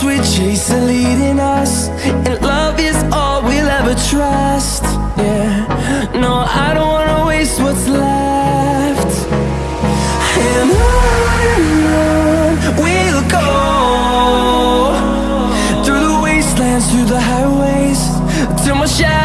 dreams we chase are leading us. And love is all we'll ever trust. Yeah, no, I don't wanna waste what's left. And on we'll go. Through the wastelands, through the highways Till my shadow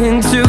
into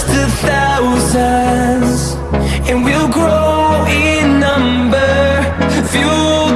just a thousands And we'll grow in number. Few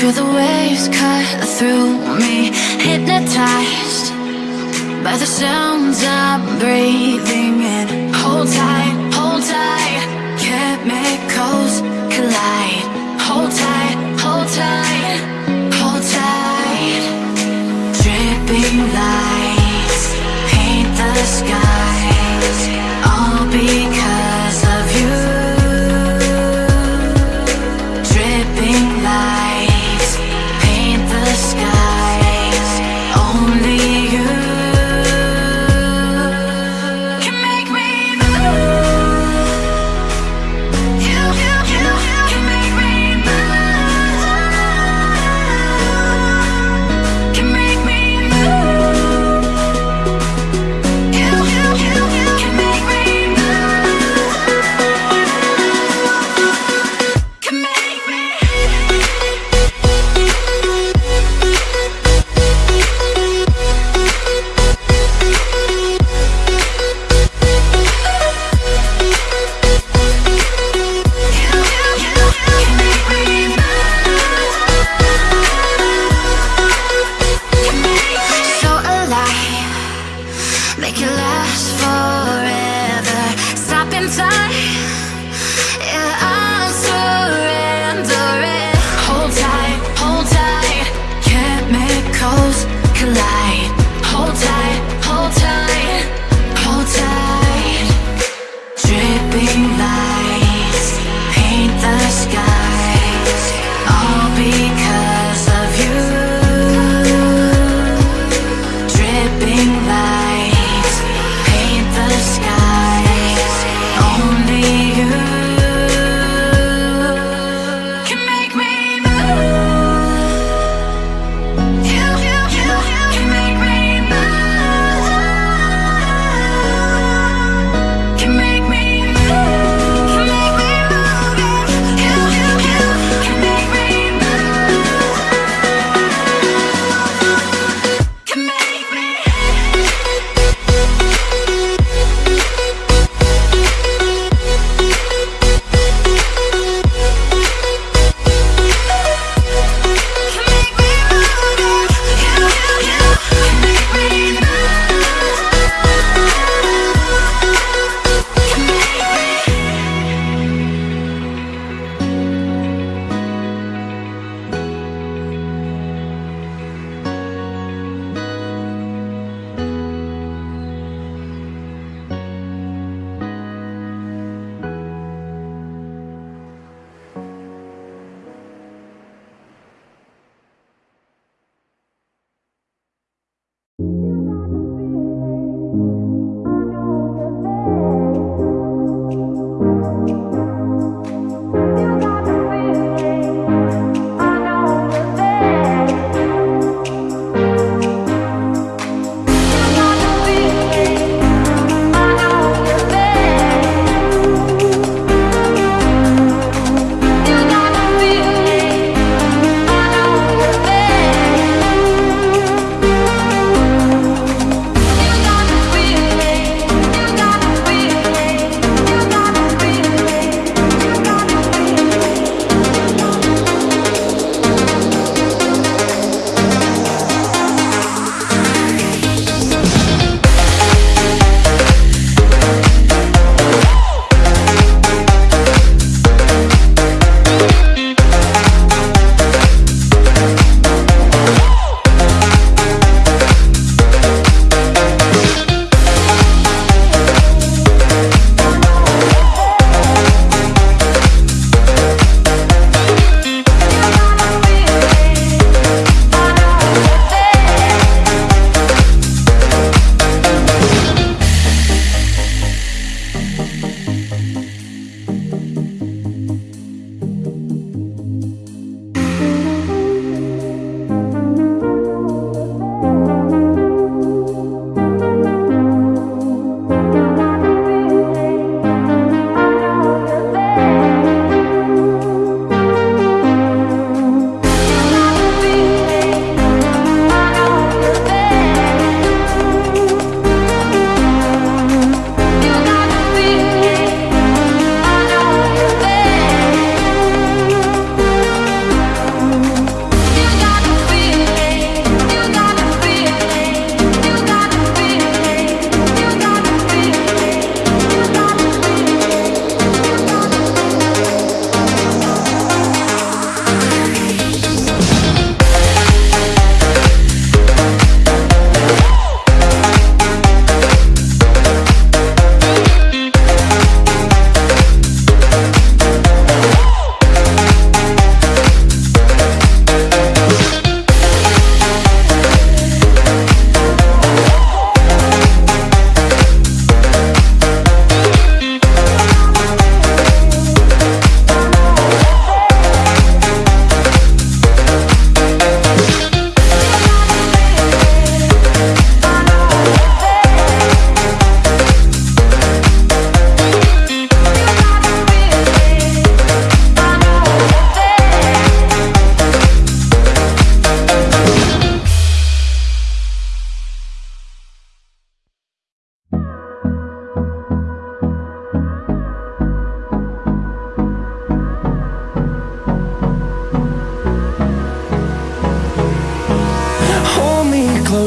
Feel the waves cut through me Hypnotized by the sounds I'm breathing in. Hold tight, hold tight.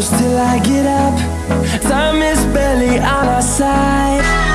Close till I get up. Time is barely on our side.